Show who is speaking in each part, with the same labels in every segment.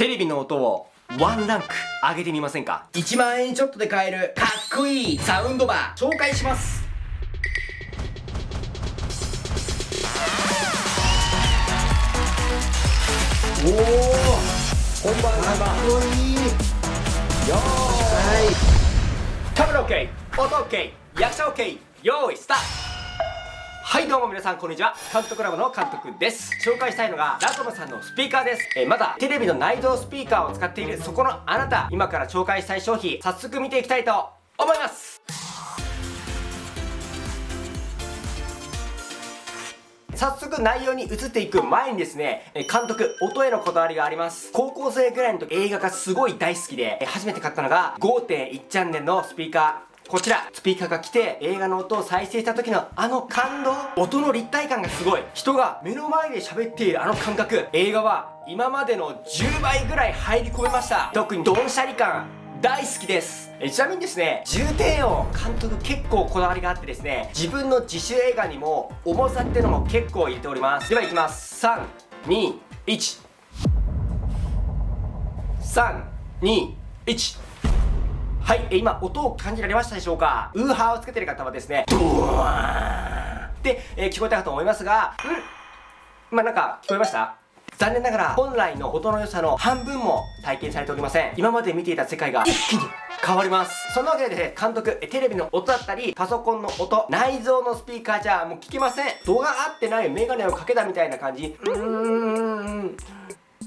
Speaker 1: テレビの音をワンランク上げてみませんか？1万円ちょっとで買えるかっこいいサウンドバー紹介します。おお本番かっこいい。よーい。カメラ OK 音 OK 役者 OK 用意スタート。はいどうも皆さんこんにちは監督ラボの監督です紹介したいのがラトムさんのスピーカーですえ、まだテレビの内蔵スピーカーを使っているそこのあなた今から紹介したい商品早速見ていきたいと思います早速内容に移っていく前にですね、監督、音へのこだわりがあります。高校生ぐらいの時映画がすごい大好きで、初めて買ったのが5.1チャンネルのスピーカー。こちら、スピーカーが来て映画の音を再生した時のあの感動。音の立体感がすごい。人が目の前で喋っているあの感覚。映画は今までの10倍ぐらい入り込めました。特にドンシャリ感大好きです。えちなみにですね重低音監督結構こだわりがあってですね自分の自主映画にも重さっていうのも結構入れております。ではいきます。321 321はい、今音を感じられましたでしょうか？ウーハーをつけてる方はですねドーン。って、えー、聞こえたかと思いますがうん。まあなんか聞こえました？残念ながら本来の音の良さの半分も体験されておりません。今まで見ていた世界が一気に変わります。そんなわけでね監督テレビの音だったりパソコンの音内蔵のスピーカーじゃもう聞けません。度が合ってないメガネをかけたみたいな感じ。うーん。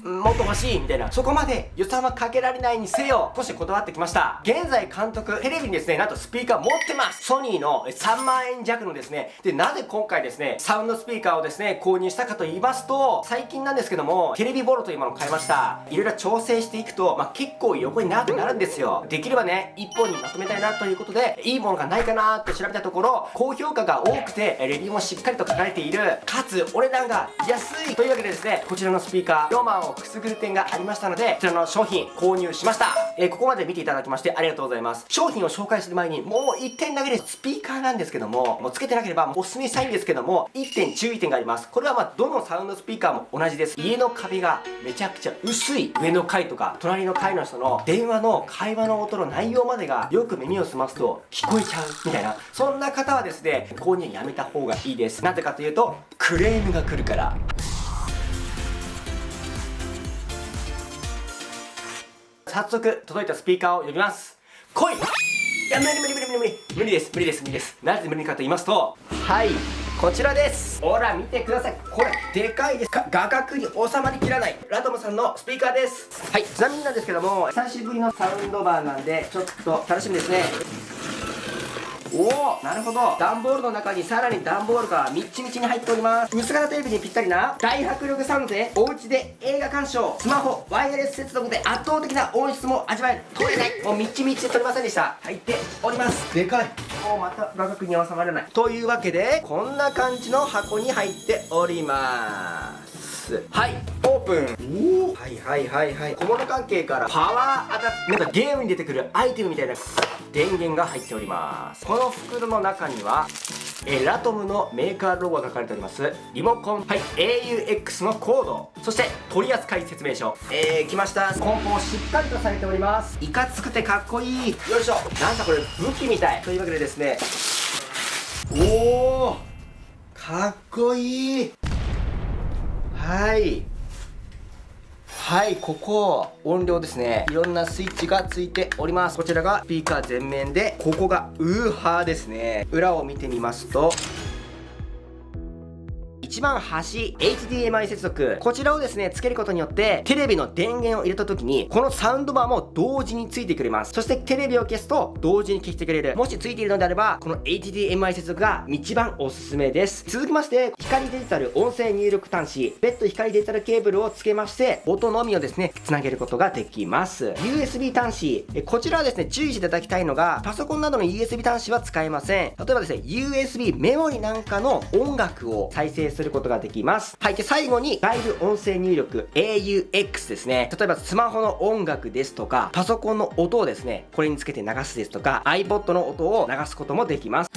Speaker 1: もっと欲しいみたいなそこまで予算はかけられないにせよ少しこだわってきました。現在監督テレビにですねなんとスピーカー持ってます。ソニーの3万円弱のですねでなぜ今回ですねサウンドスピーカーをですね購入したかと言いますと最近なんですけどもテレビボロというものを買いました。いろいろ調整していくと、まあ、結構横に長くなるんですよ。できればね1本にまとめたいなということでいいものがないかなって調べたところ高評価が多くてレビューもしっかりと書かれている。かつお値段が安いというわけでですねこちらのスピーカーロマンをくすぐる点がありましたのでこちらの商品購入しました、えー、ここまで見ていただきましてありがとうございます。商品を紹介する前にもう1点だけです。スピーカーなんですけどももうつけてなければおすすめしたいんですけども1点注意点があります。これはまあどのサウンドスピーカーも同じです。家の壁がめちゃくちゃ薄い上の階とか隣の階の人の電話の会話の音の内容までがよく耳を澄ますと聞こえちゃうみたいなそんな方はですね購入やめた方がいいです。なぜかというとクレームが来るから。早速届いたスピーカーを呼びます。来い！いや無理無理無理無理無理。無理です。無理です。無理です。なぜ無理かと言いますとはい。こちらです。ほら見てください。これでかいです。か画角に収まりきらない。ラトムさんのスピーカーです。はい。ちなみになんですけども久しぶりのサウンドバーなんでちょっと楽しみですねおおなるほど。段ボールの中にさらに段ボールがみっちみちに入っております。薄型テレビにぴったりな大迫力サウンドでお家で映画鑑賞スマホワイヤレス接続で圧倒的な音質も味わえる。取れないもうみっちみちで取れませんでした。入っております。でかい。おまた画角に収まらない。というわけでこんな感じの箱に入っております。はいプン。おはいはいはいはい。小物関係からパワーアダプなんかゲームに出てくるアイテムみたいな電源が入っております。この袋の中にはえラトムのメーカーロゴが書かれております。リモコンはい auX のコード。そして取扱説明書。えー、来ました。梱包しっかりとされております。いかつくてかっこいい。よいしょ。なんだこれ武器みたい。というわけでですね。おおかっこいい。はい。はいここ音量ですね。いろんなスイッチがついております。こちらがスピーカー全面でここがウーハーですね。裏を見てみますと一番端 HDMI 接続。こちらをですねつけることによってテレビの電源を入れた時にこのサウンドバーも同時についてくれます。そしてテレビを消すと同時に消してくれる。もしついているのであればこの HDMI 接続が一番おすすめです。続きまして光デジタル音声入力端子別途光デジタルケーブルをつけまして音のみをですねつなげることができます。USB 端子こちらはですね注意していただきたいのがパソコンなどの USB 端子は使えません。例えばですね USB メモリなんかの音楽を再生するることができます。はい。で、最後に、外部音声入力 AUX ですね。例えば、スマホの音楽ですとか、パソコンの音をですね、これにつけて流すですとか、iPod の音を流すこともできます。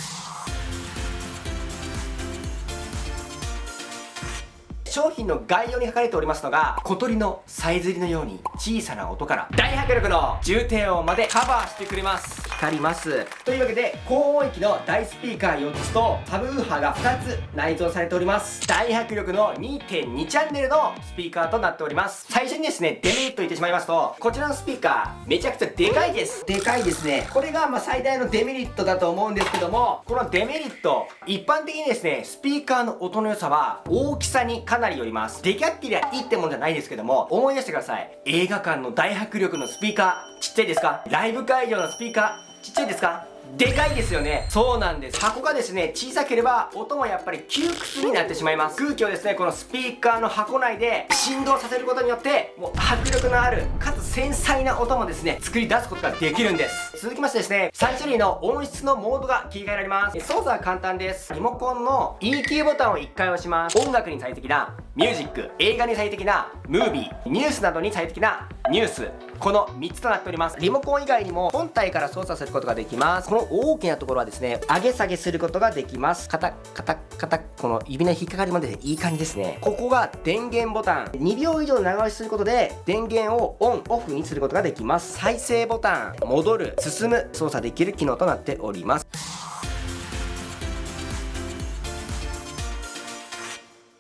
Speaker 1: 商品の概要に書かれておりますのが小鳥のさえずりのように小さな音から大迫力の重低音までカバーしてくれます光ります。というわけで高音域の大スピーカー4つとサブウーハーが2つ内蔵されております。大迫力の2.2チャンネルのスピーカーとなっております。最初にですねデメリット言ってしまいますとこちらのスピーカーめちゃくちゃでかいです。でかいですね。これがま最大のデメリットだと思うんですけどもこのデメリット一般的にですねスピーカーの音の良さは大きさにかなりよります。でかってりゃいいってもんじゃないですけども思い出してください。映画館の大迫力のスピーカーちっちゃいですか？ライブ会場のスピーカーちっちゃいですか？でかいですよね。そうなんです。箱がですね小さければ音もやっぱり窮屈になってしまいます。空気をですねこのスピーカーの箱内で振動させることによってもう迫力のあるかつ繊細な音もですね作り出すことができるんです。続きましてですね3種類の音質のモードが切り替えられます。操作は簡単です。リモコンの EQ ボタンを1回押します。音楽に最適なミュージック映画に最適なムービーニュースなどに最適なニュースこの3つとなっております。リモコン以外にも本体から操作することができます。この大きなところはですね上げ下げすることができます。カタカタカタこの指の引っかかりまでいい感じですね。ここが電源ボタン。2秒以上長押しすることで電源をオンオフにすることができます。再生ボタン。戻る進む操作できる機能となっております。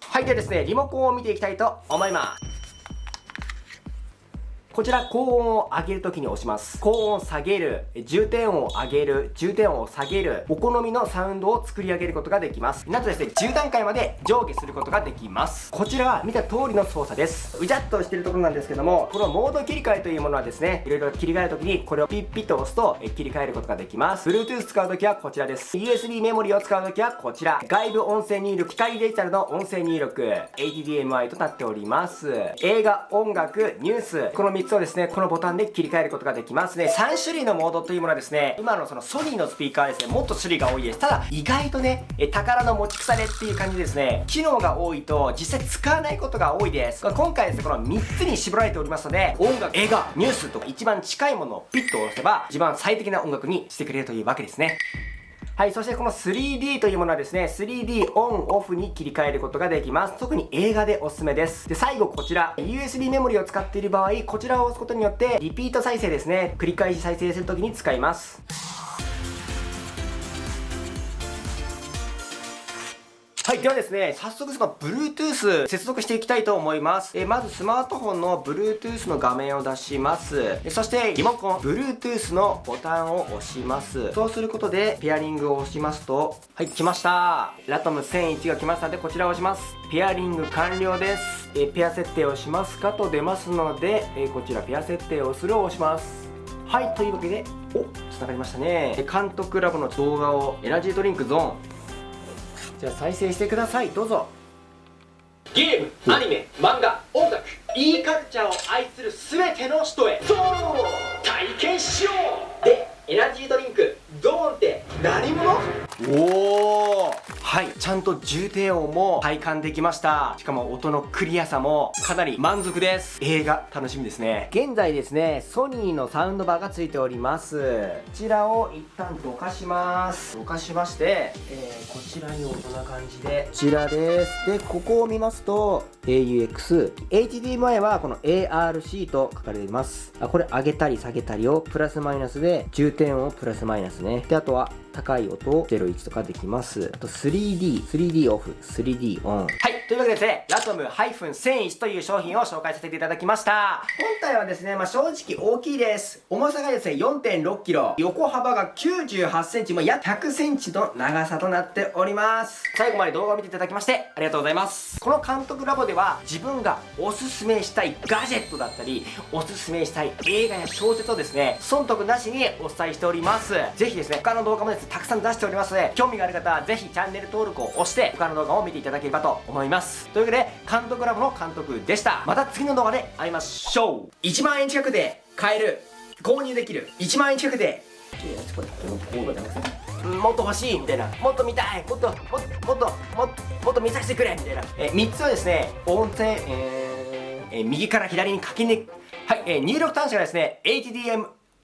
Speaker 1: はいではですねリモコンを見ていきたいと思います。こちら高音を上げるときに押します。高音下げる、重低音を上げる、重低音を下げる、お好みのサウンドを作り上げることができます。なんとですね、10段階まで上下することができます。こちらは見た通りの操作です。うじゃっとしてるところなんですけども、このモード切り替えというものはですね、いろいろ切り替えるときにこれをピッピッと押すと切り替えることができます。Bluetooth 使うときはこちらです。USB メモリを使うときはこちら。外部音声入力、機械デジタルの音声入力、HDMI となっております。映画、音楽、ニュース、この3つをですね、このボタンで切り替えることができますね。3種類のモードというものはですね今のそのソニーのスピーカーですねもっと種類が多いです。ただ意外とねえ宝の持ち腐れっていう感じですね。機能が多いと実際使わないことが多いです。今回ですねこの3つに絞られておりますので音楽映画ニュースと一番近いものをピッと押せば一番最適な音楽にしてくれるというわけですね。はい、そしてこの 3D というものはですね、3D オンオフに切り替えることができます。特に映画でおすすめです。で、最後こちら、USB メモリを使っている場合、こちらを押すことによって、リピート再生ですね、繰り返し再生するときに使います。はい、ではですね、早速その Bluetooth 接続していきたいと思います。えまずスマートフォンの Bluetooth の画面を出します。そしてリモコン Bluetooth のボタンを押します。そうすることでペアリングを押しますと、はい、来ました。ラトム1001が来ましたので、こちらを押します。ペアリング完了です。えペア設定をしますかと出ますので、えこちらペア設定をするを押します。はい、というわけで、お、繋がりましたね。監督ラボの動画をエナジードリンクゾーン、じゃあ再生してください。どうぞ。ゲームアニメ漫画音楽 e カルチャーを愛する全ての人へ。そう。体験しよう。でエナジードリンクドーンって何者？おおと重低音も体感できました。しかも音のクリアさもかなり満足です。映画楽しみですね。現在ですねソニーのサウンドバーがついております。こちらを一旦どかします。どかしまして、えー、こちらにこんな感じで。こちらです。でここを見ますと AUX HDMI はこの ARC と書かれています。あこれ上げたり下げたりをプラスマイナスで重低音をプラスマイナスね。であとは高い音を01とかできます。あと 3D、3D オフ、3D オン。はい、というわけでですね、ラトム -1001 という商品を紹介させていただきました。本体はですね、まあ、正直大きいです。重さがですね、4.6kg、横幅が98センチ、まあ、約100センチの長さとなっております。最後まで動画を見ていただきまして、ありがとうございます。この監督ラボでは、自分がおすすめしたいガジェットだったり、おすすめしたい映画や小説をですね、損得なしにお伝えしております。ぜひですね、他の動画もですね、たくさん出しておりますので興味がある方はぜひチャンネル登録を押して他の動画を見ていただければと思います。というわけで監督ラボの監督でした。また次の動画で会いましょう。1万円近くで買える。購入できる。1万円近くで。もっと欲しいみたいな。もっと見たい。もっともっともっともっともっと見させてくれ。みたいな。え3つはですね音声えー、えー、右から左に書きねはい、えー、入力端子がですね HDMI